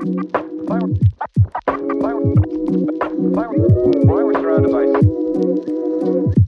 Virus around device. Virus